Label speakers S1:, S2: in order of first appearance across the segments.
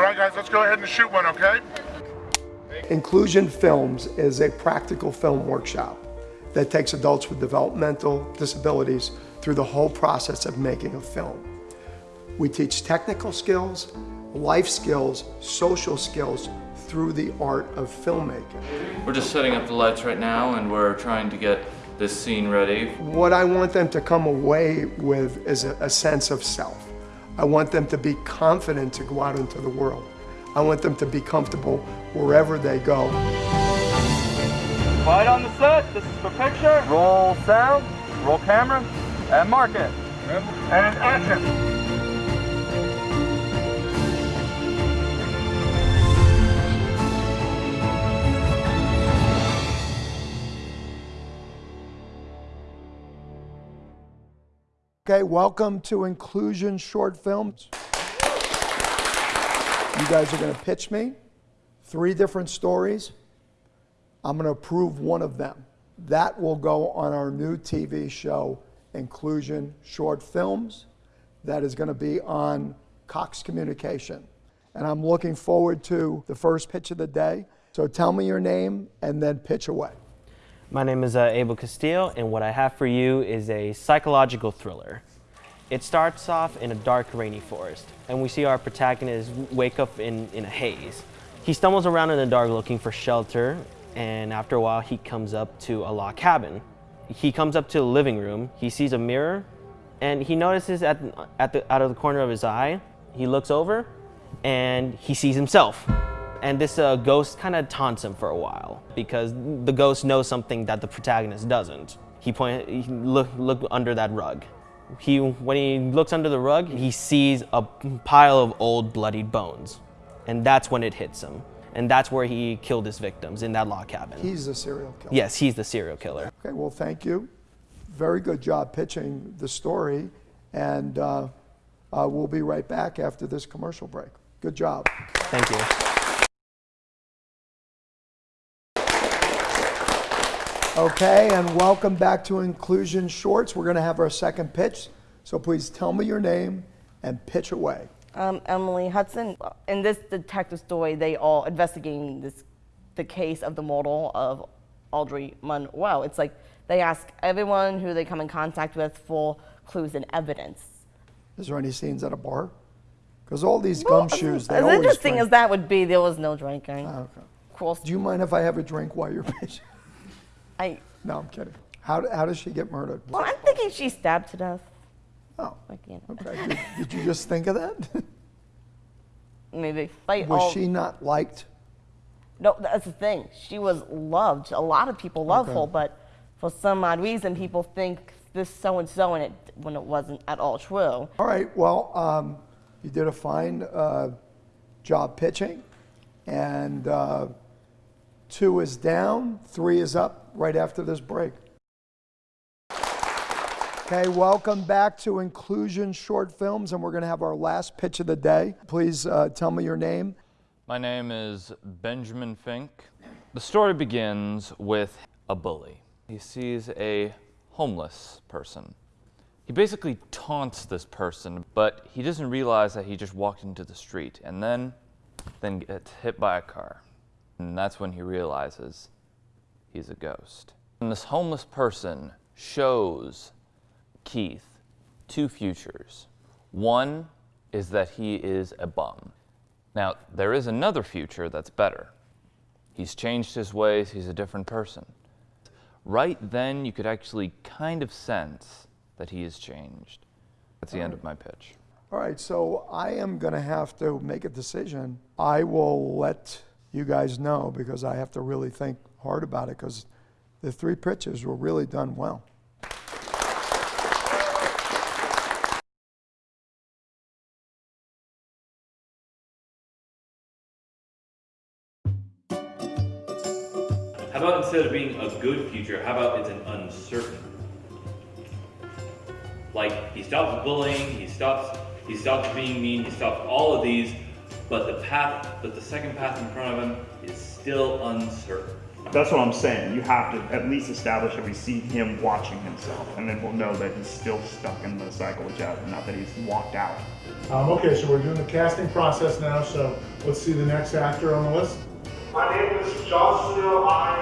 S1: All right, guys, let's go ahead and shoot one, okay?
S2: Inclusion Films is a practical film workshop that takes adults with developmental disabilities through the whole process of making a film. We teach technical skills, life skills, social skills through the art of filmmaking.
S3: We're just setting up the lights right now and we're trying to get this scene ready.
S2: What I want them to come away with is a, a sense of self. I want them to be confident to go out into the world. I want them to be comfortable wherever they go.
S4: Quiet on the set. This is for picture. Roll sound, roll camera, and mark it.
S1: And action.
S2: Okay, welcome to Inclusion Short Films. You guys are going to pitch me three different stories. I'm going to approve one of them. That will go on our new TV show, Inclusion Short Films. That is going to be on Cox Communication. And I'm looking forward to the first pitch of the day. So tell me your name and then pitch away.
S5: My name is uh, Abel Castillo, and what I have for you is a psychological thriller. It starts off in a dark, rainy forest, and we see our protagonist wake up in, in a haze. He stumbles around in the dark looking for shelter, and after a while, he comes up to a log cabin. He comes up to the living room, he sees a mirror, and he notices at, at the, out of the corner of his eye, he looks over, and he sees himself. And this uh, ghost kind of taunts him for a while because the ghost knows something that the protagonist doesn't. He point, he look, look under that rug. He, when he looks under the rug, he sees a pile of old bloodied bones. And that's when it hits him. And that's where he killed his victims, in that log cabin.
S2: He's the serial killer.
S5: Yes, he's the serial killer.
S2: Okay, well, thank you. Very good job pitching the story. And uh, uh, we'll be right back after this commercial break. Good job.
S5: Thank you.
S2: Okay, and welcome back to Inclusion Shorts. We're going to have our second pitch. So please tell me your name and pitch away.
S6: Um, Emily Hudson. In this detective story, they all investigating this, the case of the murder of Audrey Monroe. It's like they ask everyone who they come in contact with for clues and evidence.
S2: Is there any scenes at a bar? Because all these
S6: Well,
S2: gumshoes, they
S6: as
S2: always
S6: interesting
S2: drink.
S6: as that would be, there was no drinking.
S2: Ah, okay.
S6: Course,
S2: Do you mind if I have a drink while you're pitching?
S6: I,
S2: No, I'm kidding. How, how does she get murdered?
S6: well, I'm thinking she stabbed to death.
S2: Oh,
S6: Like, you know,
S2: okay. Did, did you just think of that?
S6: maybe. Like,
S2: Was
S6: all-
S2: she not liked?
S6: No, that's the thing. She was loved. A lot of people love
S2: Okay.
S6: her, but for some odd reason, people think this so and so, and it when it wasn't at all true.
S2: All right, well, um, you did a fine uh, job pitching, and uh, two is down, three is up right after this break. Okay, welcome back to Inclusion Short Films, and we're going to have our last pitch of the day. Please uh, tell me your name.
S3: My name is Benjamin Fink. The story begins with a bully. He sees a homeless person. He basically taunts this person, but he doesn't realize that he just walked into the street and then then gets hit by a car. And that's when he realizes he's a ghost. And this homeless person shows Keith two futures. One is that he is a bum. Now, there is another future that's better. He's changed his ways, he's a different person. Right then, you could actually kind of sense that he has changed. That's the end of my pitch.
S2: All right, so I am going to have to make a decision. I will let you guys know because I have to really think hard about it because the three pitches were really done well.
S7: How about instead of being a good future, how about it's an uncertain? Like he stops bullying, he stops he stops being mean, he stops all of these, but the path but the second path in front of him is still uncertain.
S8: That's what I'm saying. You have to at least establish that we see him watching himself, and then we'll know that he's still stuck in the cycle with Jasmine, not that he's walked out.
S1: Um, okay, so we're doing the casting process now, so let's see the next actor on the list. My name is Joshua I.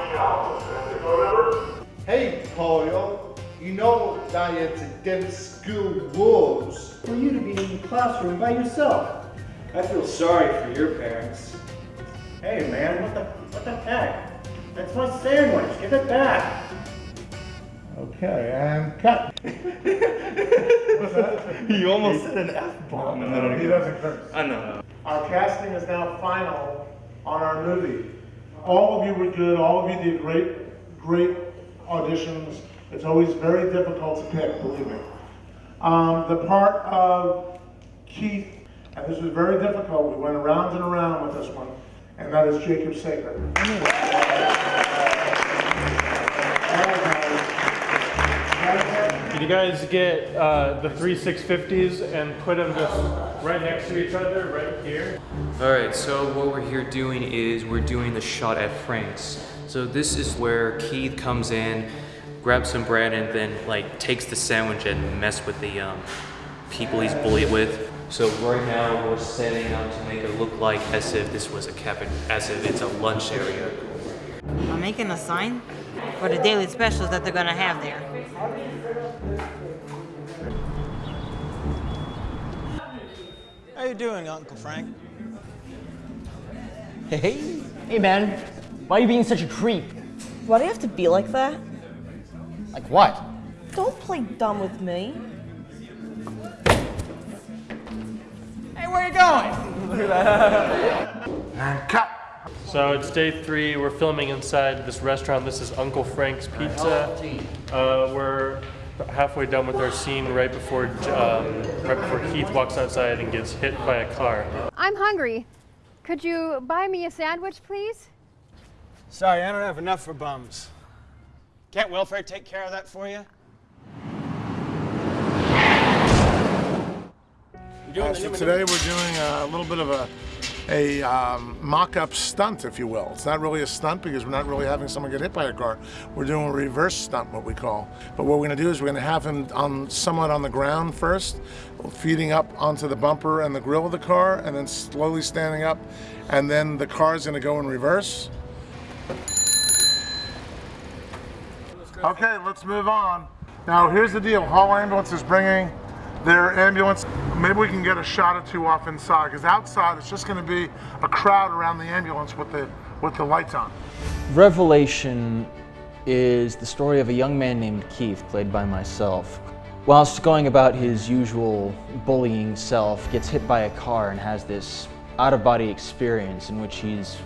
S1: And the phone number?
S9: Hey, Polio, you know that it's against school rules for you to be in the classroom by yourself. I feel sorry for your parents. Hey, man, what the what the heck? That's my sandwich. Give it back.
S1: Okay, and cut.
S8: He almost said an F bomb.
S1: He doesn't curse.
S8: I know.
S1: Our casting is now final on our movie. All of you were good. All of you did great, great auditions. It's always very difficult to pick, believe me. Um, the part of Keith, and this was very difficult. We went around and around with this one, and that is Jacob Saker.
S10: Can you guys get uh, the three 650s and put them just right next to each other, right here?
S11: All right, so what we're here doing is we're doing the shot at Frank's. So this is where Keith comes in, grabs some bread, and then like takes the sandwich and mess with the um, people he's bullied with. So right now we're setting up to make it look like as if this was a cabin, as if it's a lunch area.
S12: I'm making a sign for the daily specials that they're gonna have there.
S9: How you doing, Uncle Frank?
S13: Hey, hey man, why are you being such a creep?
S6: Why do you have to be like that?
S13: Like what?
S6: Don't play dumb with me.
S13: Where you going?
S1: And cut.
S10: So it's day three. We're filming inside this restaurant. This is Uncle Frank's Pizza. Uh, we're halfway done with our scene right before um, right before Keith walks outside and gets hit by a car.
S14: I'm hungry. Could you buy me a sandwich, please?
S9: Sorry, I don't have enough for bums. Can't welfare take care of that for you?
S1: Uh, so today we're doing a little bit of a, a um, mock-up stunt, if you will. It's not really a stunt because we're not really having someone get hit by a car. We're doing a reverse stunt, what we call. But what we're going to do is we're going to have him on somewhat on the ground first, feeding up onto the bumper and the grill of the car, and then slowly standing up, and then the car is going to go in reverse. Okay, let's move on. Now, here's the deal. Hall Ambulance is bringing their ambulance. Maybe we can get a shot or two off inside, because outside it's just going to be a crowd around the ambulance with the with the lights on.
S15: Revelation is the story of a young man named Keith, played by myself. Whilst going about his usual bullying self, gets hit by a car and has this out-of-body experience in which he's,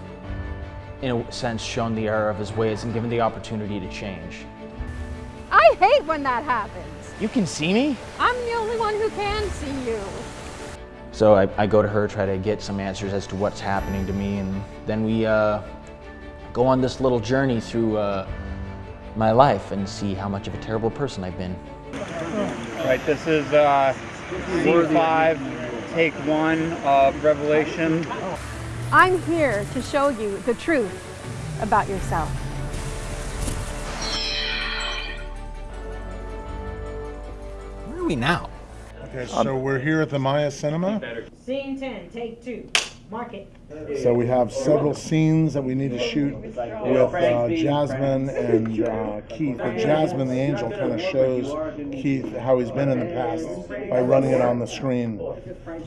S15: in a sense, shown the error of his ways and given the opportunity to change.
S14: I hate when that happens.
S15: You can see me?
S14: I'm the only one who can see you.
S15: So I, I go to her, try to get some answers as to what's happening to me, and then we uh, go on this little journey through uh, my life and see how much of a terrible person I've been.
S16: Right, this is uh, scene five, take one of Revelation.
S14: I'm here to show you the truth about yourself.
S13: Are we now?
S1: Okay, so we're here at the Maya Cinema.
S12: Scene 10, take two. Mark it.
S1: So we have several scenes that we need to shoot with uh, Jasmine and uh, Keith. But Jasmine, the angel, kind of shows Keith how he's been in the past by running it on the screen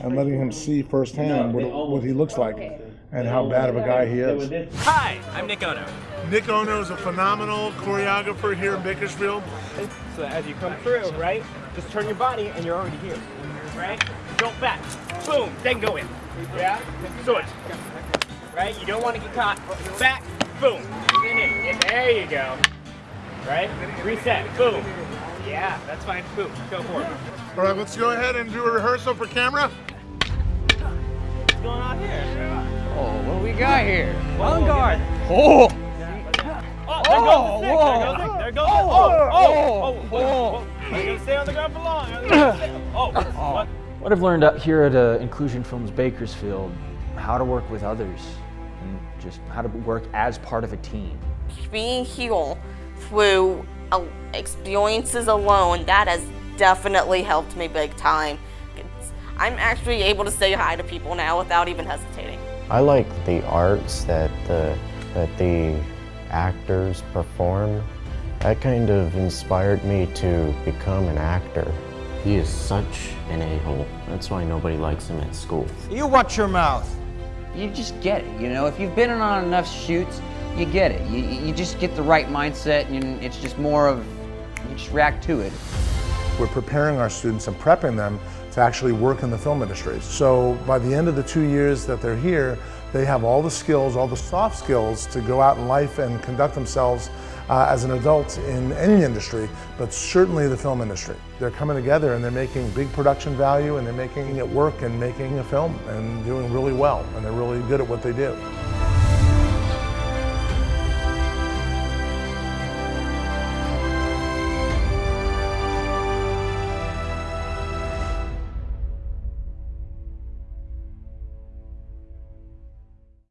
S1: and letting him see firsthand what, what he looks like and how bad of a guy he is.
S13: Hi, I'm Nick Ono.
S1: Nick Ono is a phenomenal choreographer here in Bakersfield.
S13: So as you come through, right, just turn your body and you're already here. Right? Don't back. Boom, then go in. Yeah? Switch. Right? You don't want to get caught. Back, boom. In it. There you go. Right? Reset. Boom. Yeah, that's fine. Boom. Go for it.
S1: All right, let's go ahead and do a rehearsal for camera.
S13: What's going on here?
S15: Oh, what do we got here?
S13: On guard.
S15: Oh!
S13: Oh, there goes the stick.
S15: whoa.
S13: There goes the, there goes the, oh, oh, oh, oh. oh. oh, oh on the ground for long? Are you gonna stay- Oh, what?
S15: What I've learned out here at uh, Inclusion Films Bakersfield, how to work with others and just how to work as part of a team.
S6: being here through uh, experiences alone, that has definitely helped me big time. It's, I'm actually able to say hi to people now without even hesitating.
S17: I like the arts that the, that the actors perform. That kind of inspired me to become an actor. He is such an a-hole. That's why nobody likes him at school.
S18: You watch your mouth. You just get it, you know? If you've been on enough shoots, you get it. You, you just get the right mindset and it's just more of, you just react to it.
S1: We're preparing our students and prepping them to actually work in the film industry. So by the end of the two years that they're here, they have all the skills, all the soft skills to go out in life and conduct themselves uh, as an adult in any industry, but certainly the film industry. They're coming together and they're making big production value and they're making it work and making a film and doing really well and they're really good at what they do.